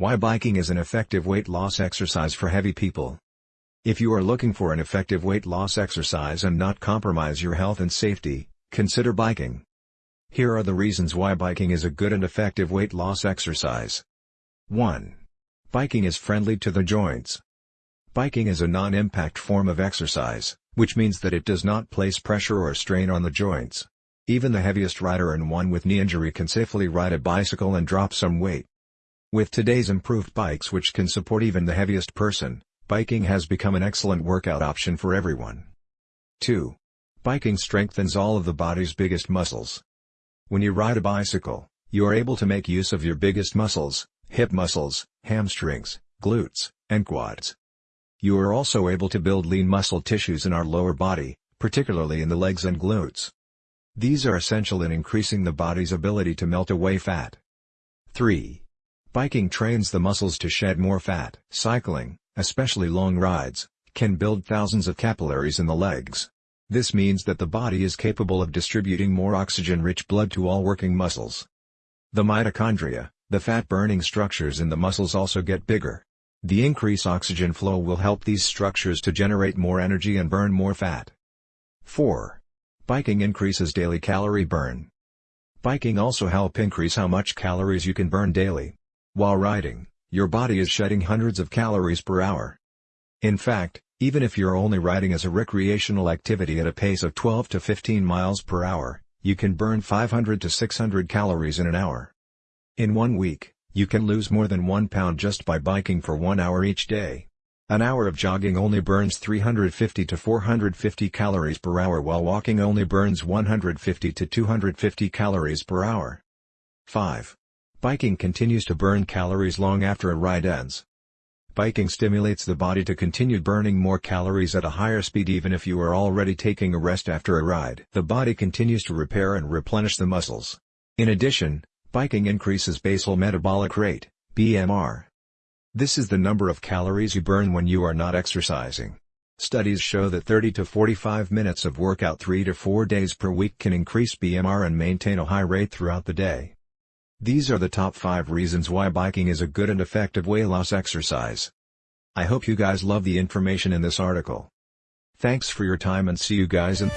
Why biking is an effective weight loss exercise for heavy people. If you are looking for an effective weight loss exercise and not compromise your health and safety, consider biking. Here are the reasons why biking is a good and effective weight loss exercise. 1. Biking is friendly to the joints. Biking is a non-impact form of exercise, which means that it does not place pressure or strain on the joints. Even the heaviest rider and one with knee injury can safely ride a bicycle and drop some weight. With today's improved bikes which can support even the heaviest person, biking has become an excellent workout option for everyone. 2. Biking strengthens all of the body's biggest muscles. When you ride a bicycle, you are able to make use of your biggest muscles, hip muscles, hamstrings, glutes, and quads. You are also able to build lean muscle tissues in our lower body, particularly in the legs and glutes. These are essential in increasing the body's ability to melt away fat. 3. Biking trains the muscles to shed more fat. Cycling, especially long rides, can build thousands of capillaries in the legs. This means that the body is capable of distributing more oxygen-rich blood to all working muscles. The mitochondria, the fat-burning structures in the muscles also get bigger. The increased oxygen flow will help these structures to generate more energy and burn more fat. 4. Biking increases daily calorie burn. Biking also help increase how much calories you can burn daily. While riding, your body is shedding hundreds of calories per hour. In fact, even if you're only riding as a recreational activity at a pace of 12 to 15 miles per hour, you can burn 500 to 600 calories in an hour. In one week, you can lose more than one pound just by biking for one hour each day. An hour of jogging only burns 350 to 450 calories per hour while walking only burns 150 to 250 calories per hour. 5. Biking continues to burn calories long after a ride ends. Biking stimulates the body to continue burning more calories at a higher speed even if you are already taking a rest after a ride. The body continues to repair and replenish the muscles. In addition, biking increases basal metabolic rate, BMR. This is the number of calories you burn when you are not exercising. Studies show that 30 to 45 minutes of workout 3 to 4 days per week can increase BMR and maintain a high rate throughout the day. These are the top 5 reasons why biking is a good and effective weight loss exercise. I hope you guys love the information in this article. Thanks for your time and see you guys in